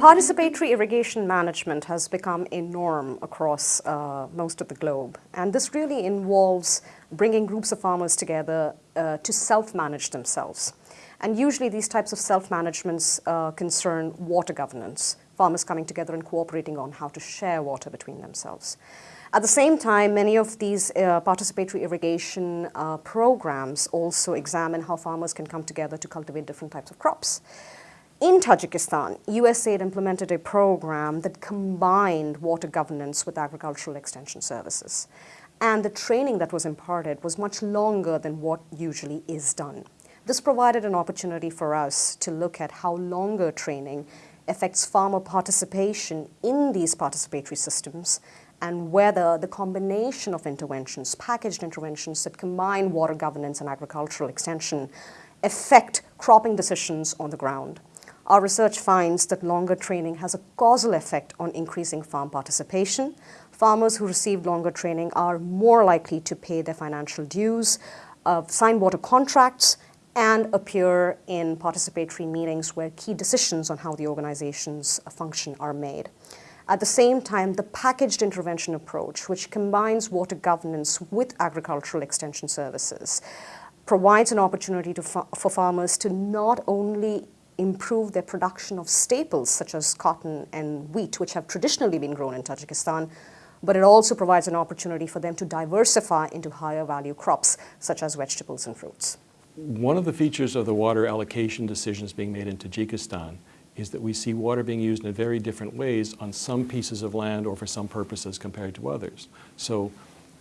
Participatory irrigation management has become a norm across uh, most of the globe, and this really involves bringing groups of farmers together uh, to self-manage themselves. And usually these types of self-managements uh, concern water governance, farmers coming together and cooperating on how to share water between themselves. At the same time, many of these uh, participatory irrigation uh, programs also examine how farmers can come together to cultivate different types of crops. In Tajikistan, USAID implemented a program that combined water governance with agricultural extension services. And the training that was imparted was much longer than what usually is done. This provided an opportunity for us to look at how longer training affects farmer participation in these participatory systems and whether the combination of interventions, packaged interventions that combine water governance and agricultural extension affect cropping decisions on the ground. Our research finds that longer training has a causal effect on increasing farm participation. Farmers who receive longer training are more likely to pay their financial dues, uh, sign water contracts, and appear in participatory meetings where key decisions on how the organizations function are made. At the same time, the packaged intervention approach, which combines water governance with agricultural extension services, provides an opportunity fa for farmers to not only improve their production of staples such as cotton and wheat, which have traditionally been grown in Tajikistan, but it also provides an opportunity for them to diversify into higher value crops such as vegetables and fruits. One of the features of the water allocation decisions being made in Tajikistan is that we see water being used in very different ways on some pieces of land or for some purposes compared to others. So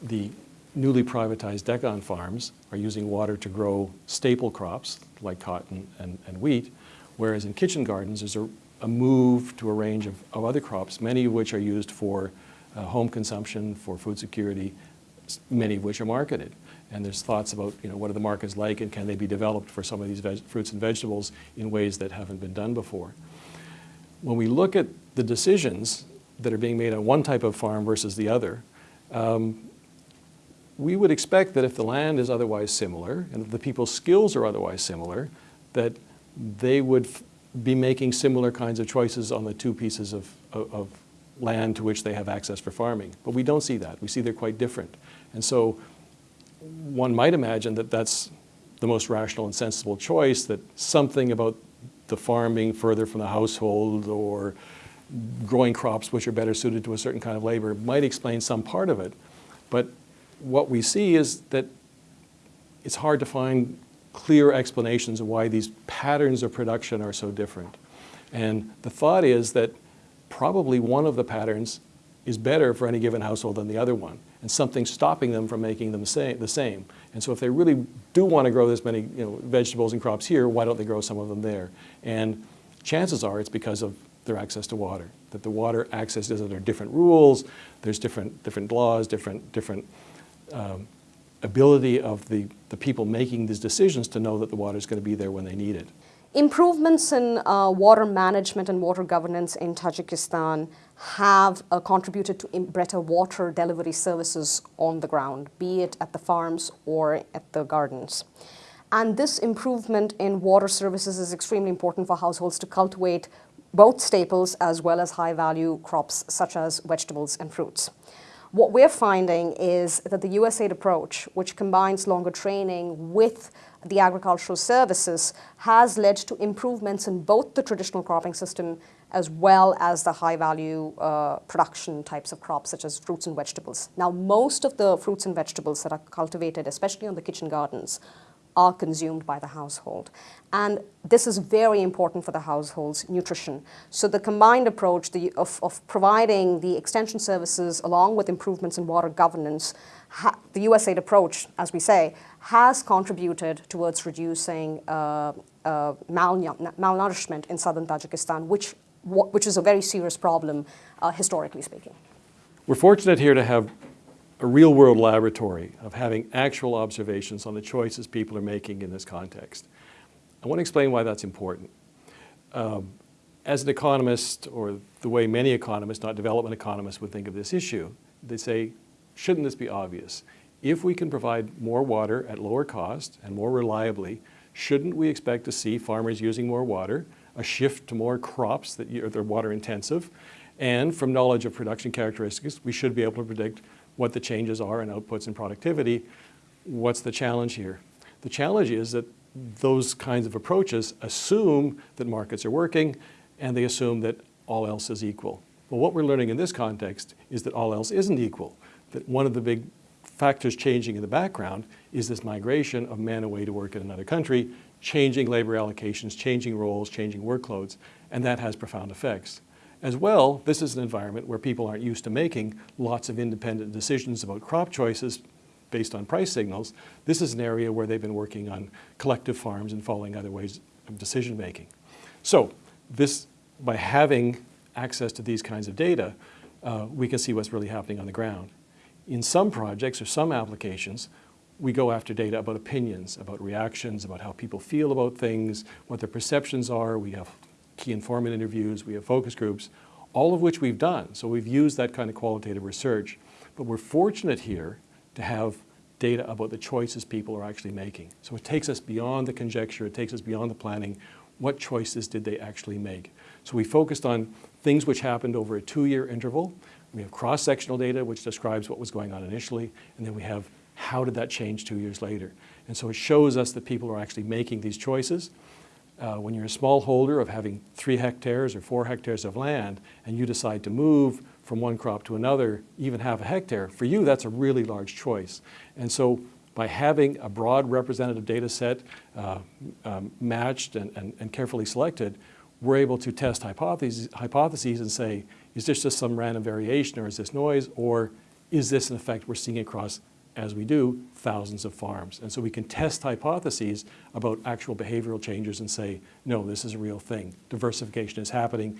the newly privatized dehkan farms are using water to grow staple crops like cotton and, and wheat, whereas in kitchen gardens there's a, a move to a range of, of, other crops, many of which are used for uh, home consumption, for food security, many of which are marketed. And there's thoughts about, you know, what are the markets like and can they be developed for some of these fruits and vegetables in ways that haven't been done before. When we look at the decisions that are being made on one type of farm versus the other, um, we would expect that if the land is otherwise similar and if the people's skills are otherwise similar, that they would be making similar kinds of choices on the two pieces of, of, of land to which they have access for farming. But we don't see that. We see they're quite different. And so one might imagine that that's the most rational and sensible choice, that something about the farm being further from the household or growing crops which are better suited to a certain kind of labor might explain some part of it. But what we see is that it's hard to find clear explanations of why these patterns of production are so different. And the thought is that probably one of the patterns is better for any given household than the other one and something stopping them from making them the same. And so if they really do want to grow this many you know, vegetables and crops here, why don't they grow some of them there? And chances are it's because of their access to water, that the water access is under different rules, there's different, different laws, different, different um, ability of the, the people making these decisions to know that the water is going to be there when they need it. Improvements in uh, water management and water governance in Tajikistan have uh, contributed to better water delivery services on the ground, be it at the farms or at the gardens. And this improvement in water services is extremely important for households to cultivate both staples as well as high-value crops such as vegetables and fruits. What we're finding is that the USAID approach, which combines longer training with the agricultural services, has led to improvements in both the traditional cropping system as well as the high-value uh, production types of crops such as fruits and vegetables. Now, most of the fruits and vegetables that are cultivated, especially on the kitchen gardens, are consumed by the household. And this is very important for the household's nutrition. So the combined approach the, of, of, providing the extension services along with improvements in water governance, the USAID approach, as we say, has contributed towards reducing uh, uh, malnourishment in southern Tajikistan, which, which is a very serious problem, uh, historically speaking. We're fortunate here to have a real world laboratory of having actual observations on the choices people are making in this context. I want to explain why that's important. Um, as an economist, or the way many economists, not development economists, would think of this issue, they say, shouldn't this be obvious? If we can provide more water at lower cost and more reliably, shouldn't we expect to see farmers using more water a shift to more crops that are water intensive. And from knowledge of production characteristics, we should be able to predict what the changes are in outputs and productivity. What's the challenge here? The challenge is that those kinds of approaches assume that markets are working and they assume that all else is equal. Well, what we're learning in this context is that all else isn't equal, that one of the big factors changing in the background is this migration of men away to work in another country, changing labor allocations, changing roles, changing workloads, and that has profound effects. As well, this is an environment where people aren't used to making lots of independent decisions about crop choices based on price signals. This is an area where they've been working on collective farms and following other ways of decision making. So this, by having access to these kinds of data, uh, we can see what's really happening on the ground. In some projects or some applications, we go after data about opinions, about reactions, about how people feel about things, what their perceptions are. We have key informant interviews, we have focus groups, all of which we've done. So we've used that kind of qualitative research. But we're fortunate here to have data about the choices people are actually making. So it takes us beyond the conjecture, it takes us beyond the planning. What choices did they actually make? So we focused on things which happened over a two-year interval. We have cross-sectional data which describes what was going on initially, and then we have how did that change two years later. And so it shows us that people are actually making these choices. Uh, when you're a small holder of having three hectares or four hectares of land and you decide to move from one crop to another, even half a hectare, for you that's a really large choice. And so by having a broad representative data set uh, um, matched and, and, and carefully selected, we're able to test hypotheses, hypotheses and say, is this just some random variation or is this noise or is this an effect we're seeing across as we do, thousands of farms. And so we can test hypotheses about actual behavioral changes and say, no, this is a real thing. Diversification is happening.